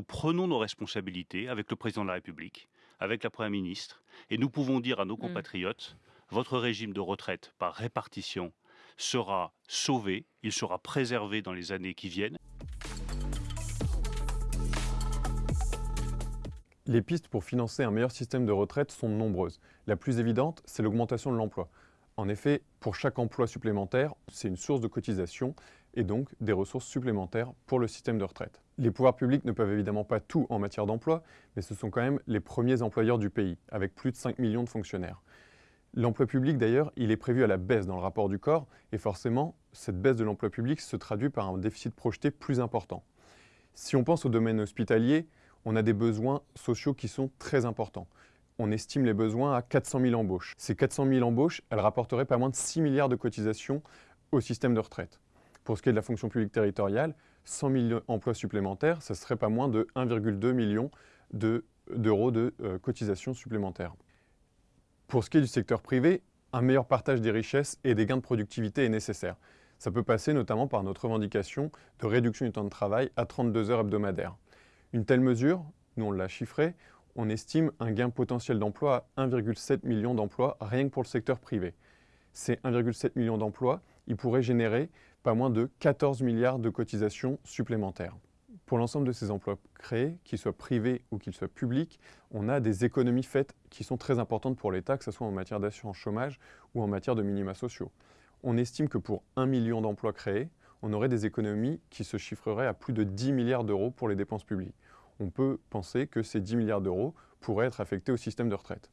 prenons nos responsabilités avec le président de la République, avec la Première ministre, et nous pouvons dire à nos compatriotes, votre régime de retraite par répartition sera sauvé, il sera préservé dans les années qui viennent. Les pistes pour financer un meilleur système de retraite sont nombreuses. La plus évidente, c'est l'augmentation de l'emploi. En effet, pour chaque emploi supplémentaire, c'est une source de cotisation et donc des ressources supplémentaires pour le système de retraite. Les pouvoirs publics ne peuvent évidemment pas tout en matière d'emploi, mais ce sont quand même les premiers employeurs du pays, avec plus de 5 millions de fonctionnaires. L'emploi public, d'ailleurs, il est prévu à la baisse dans le rapport du corps, et forcément, cette baisse de l'emploi public se traduit par un déficit projeté plus important. Si on pense au domaine hospitalier, on a des besoins sociaux qui sont très importants. On estime les besoins à 400 000 embauches. Ces 400 000 embauches, elles rapporteraient pas moins de 6 milliards de cotisations au système de retraite. Pour ce qui est de la fonction publique territoriale, 100 000 emplois supplémentaires, ce serait pas moins de 1,2 million d'euros de, euh, cotisations supplémentaires. Pour ce qui est du secteur privé, un meilleur partage des richesses et des gains de productivité est nécessaire. Ça peut passer notamment par notre revendication de réduction du temps de travail à 32 heures hebdomadaires. Une telle mesure, nous on l'a chiffré, on estime un gain potentiel d'emploi à 1,7 million d'emplois rien que pour le secteur privé. Ces 1,7 million d'emplois, ils pourraient générer pas moins de 14 milliards de cotisations supplémentaires. Pour l'ensemble de ces emplois créés, qu'ils soient privés ou qu'ils soient publics, on a des économies faites qui sont très importantes pour l'État, que ce soit en matière d'assurance chômage ou en matière de minima sociaux. On estime que pour 1 million d'emplois créés, on aurait des économies qui se chiffreraient à plus de 10 milliards d'euros pour les dépenses publiques. On peut penser que ces 10 milliards d'euros pourraient être affectés au système de retraite.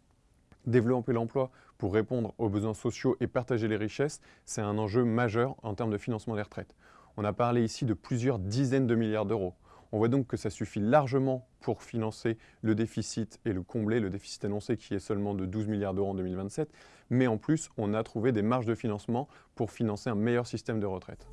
Développer l'emploi pour répondre aux besoins sociaux et partager les richesses, c'est un enjeu majeur en termes de financement des retraites. On a parlé ici de plusieurs dizaines de milliards d'euros. On voit donc que ça suffit largement pour financer le déficit et le combler, le déficit annoncé qui est seulement de 12 milliards d'euros en 2027. Mais en plus, on a trouvé des marges de financement pour financer un meilleur système de retraite.